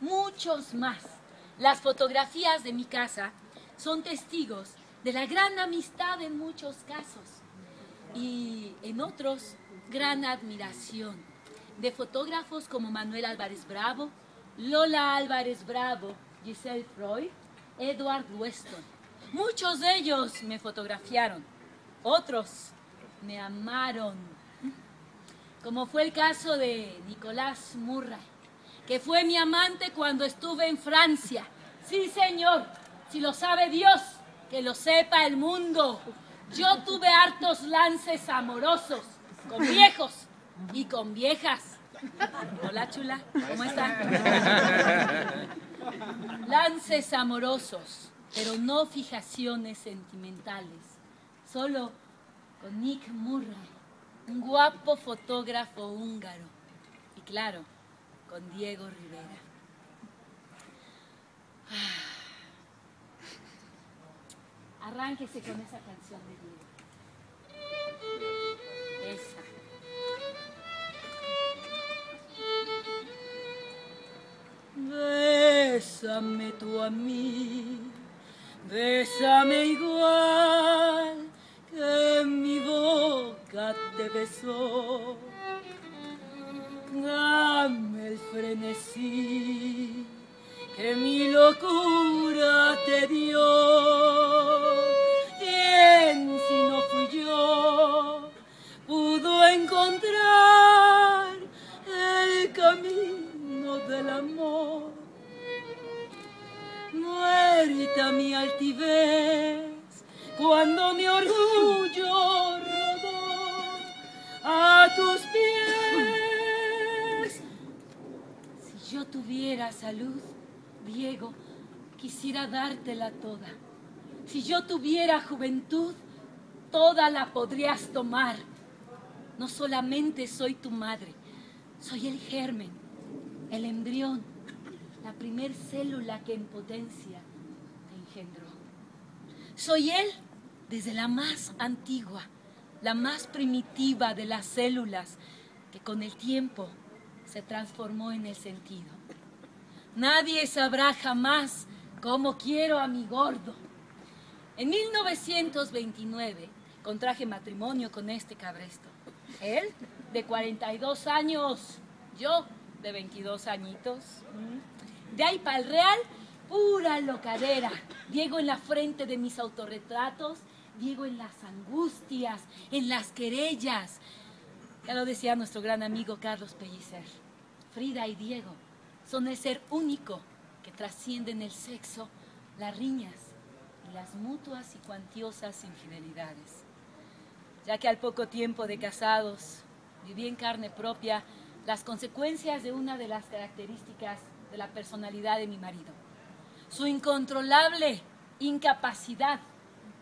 muchos más. Las fotografías de mi casa son testigos de la gran amistad en muchos casos y en otros gran admiración de fotógrafos como Manuel Álvarez Bravo, Lola Álvarez Bravo, Giselle Freud, Edward Weston. Muchos de ellos me fotografiaron, otros me amaron, como fue el caso de Nicolás Murray, que fue mi amante cuando estuve en Francia. Sí, señor, si lo sabe Dios, que lo sepa el mundo. Yo tuve hartos lances amorosos con viejos y con viejas. Hola, chula, ¿cómo están? Lances amorosos, pero no fijaciones sentimentales. Solo con Nick Murray, un guapo fotógrafo húngaro. Y claro, con Diego Rivera. Ah. Arránquese con esa canción de Diego. Esa. Bésame tú a mí, bésame igual que mi boca te besó. Amor? Muerta mi altivez cuando mi orgullo rodó a tus pies. Si yo tuviera salud, Diego, quisiera dártela toda. Si yo tuviera juventud, toda la podrías tomar. No solamente soy tu madre, soy el germen, el embrión, la primer célula que en potencia te engendró. Soy él desde la más antigua, la más primitiva de las células que con el tiempo se transformó en el sentido. Nadie sabrá jamás cómo quiero a mi gordo. En 1929 contraje matrimonio con este cabresto. Él de 42 años, yo de 22 añitos. De ahí para el real, pura locadera. Diego en la frente de mis autorretratos, Diego en las angustias, en las querellas. Ya lo decía nuestro gran amigo Carlos Pellicer. Frida y Diego son el ser único que trascienden el sexo, las riñas y las mutuas y cuantiosas infidelidades. Ya que al poco tiempo de casados viví en carne propia las consecuencias de una de las características de la personalidad de mi marido. Su incontrolable incapacidad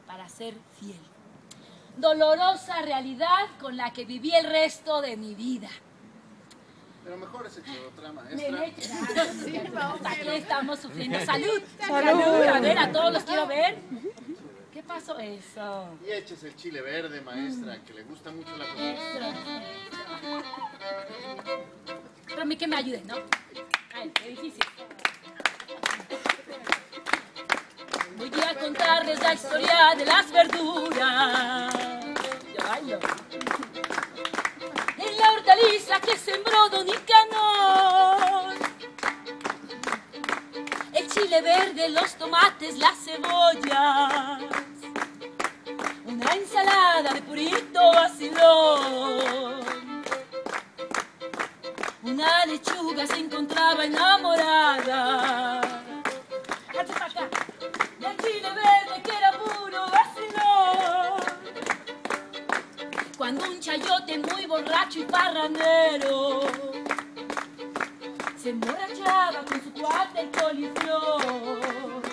para ser fiel. Dolorosa realidad con la que viví el resto de mi vida. Pero mejor ese otra Me maestra. Sí, Aquí estamos sufriendo. ¡Salud! ¡Salud! A ver, a todos los quiero ver. ¿Qué pasó? Eso. Y échese el chile verde, maestra, que le gusta mucho la comida. Pero a mí que me ayude, ¿no? Ay, qué difícil. Voy a contarles la historia de las verduras. Yo bailo. En la hortaliza que sembró Don Nicanor. El chile verde, los tomates, las cebollas. Una ensalada de purito vacilón. Una lechuga se encontraba enamorada. Del chile verde que era puro vacilón. Cuando un chayote muy borracho y parranero se emborrachaba con su cuate el coliflor.